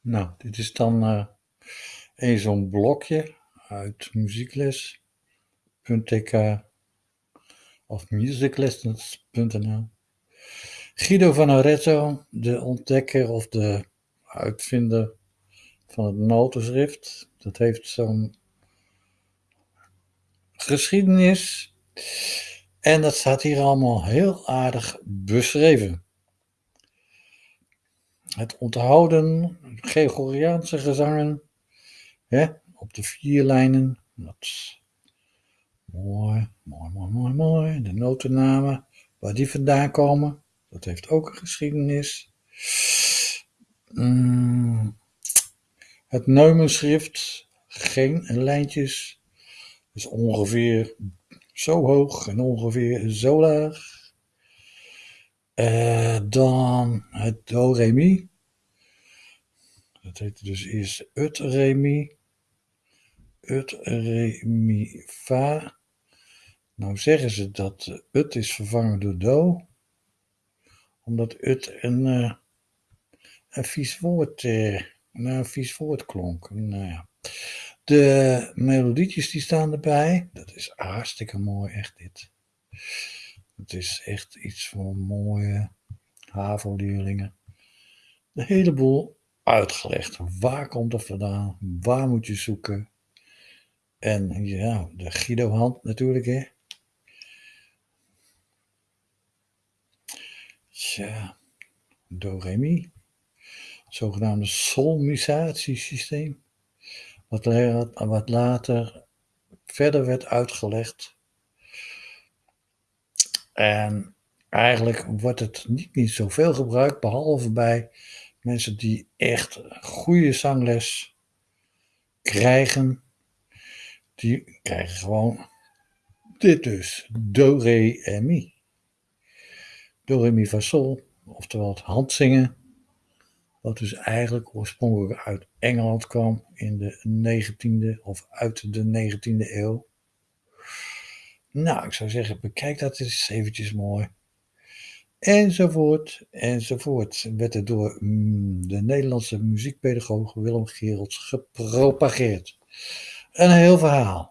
Nou, dit is dan een zo'n blokje uit muziekles.tk of musiclessons.nl. Guido van Arezzo, de ontdekker of de uitvinder van het notenschrift. Dat heeft zo'n geschiedenis. En dat staat hier allemaal heel aardig beschreven. Het onthouden Gregoriaanse gezangen hè, op de vier lijnen. Mooi, mooi, mooi, mooi, mooi. De notennamen, waar die vandaan komen, dat heeft ook een geschiedenis. Mm, het Neumenschrift, geen lijntjes, is ongeveer zo hoog en ongeveer zo laag. Uh, dan het Do Re Mi. Dat heette dus eerst Ut Re Mi. Ut Re Mi Fa. Nou zeggen ze dat Ut is vervangen door Do. Omdat Ut een, uh, een vies woord, uh, een vies woord klonk. Nou ja. De melodietjes die staan erbij. Dat is hartstikke mooi, echt dit. Het is echt iets voor mooie HAVO-leerlingen. De hele boel uitgelegd. Waar komt het vandaan? Waar moet je zoeken? En ja, de Guido-hand natuurlijk, hè. Tja, Do-Re-Mi. Zogenaamde solmisatiesysteem. Wat, wat later verder werd uitgelegd en eigenlijk wordt het niet, niet zoveel gebruikt, behalve bij mensen die echt goede zangles krijgen. Die krijgen gewoon dit dus, do, re en mi. Do, re, mi, fa, sol, oftewel het handzingen. Wat dus eigenlijk oorspronkelijk uit Engeland kwam in de 19e of uit de 19e eeuw. Nou, ik zou zeggen, bekijk dat eens eventjes mooi. Enzovoort, enzovoort. Werd er door mm, de Nederlandse muziekpedagoog Willem Gerelds gepropageerd. Een heel verhaal.